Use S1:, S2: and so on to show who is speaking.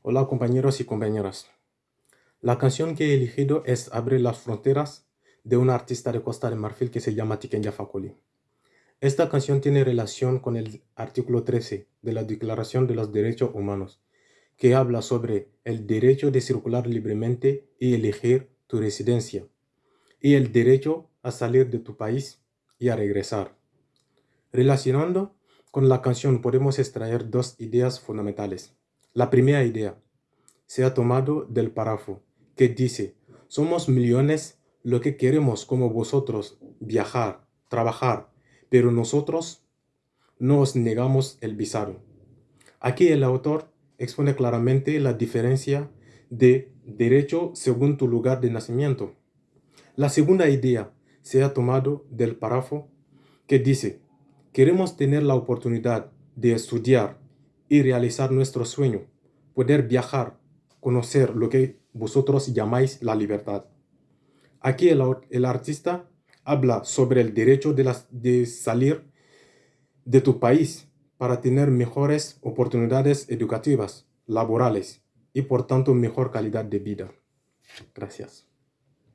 S1: Hola compañeros y compañeras. La canción que he elegido es Abre las fronteras de una artista de Costa de Marfil que se llama Tikenya Fakoli. Esta canción tiene relación con el artículo 13 de la Declaración de los Derechos Humanos, que habla sobre el derecho de circular libremente y elegir tu residencia, y el derecho a salir de tu país y a regresar. Relacionando con la canción podemos extraer dos ideas fundamentales. La primera idea se ha tomado del párrafo que dice, somos millones lo que queremos como vosotros viajar, trabajar, pero nosotros nos negamos el visado. Aquí el autor expone claramente la diferencia de derecho según tu lugar de nacimiento. La segunda idea se ha tomado del párrafo que dice, Queremos tener la oportunidad de estudiar y realizar nuestro sueño, poder viajar, conocer lo que vosotros llamáis la libertad. Aquí el, artista habla sobre el derecho de, de salir de tu país para tener mejores oportunidades educativas, laborales y por tanto mejor calidad de vida. Gracias.